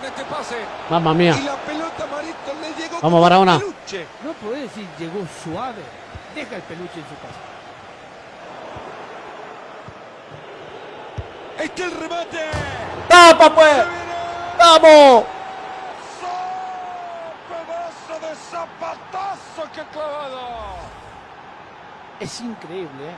con este pase. Mamma mía. Y la pelota Marito le llegó Vamos, como Barahona. peluche. No podés decir llegó suave. Deja el peluche en su casa. Está el remate. ¡Tapa, pues! ¡Vamos! Pedazo de zapatazo que clavado. Es increíble, ¿eh?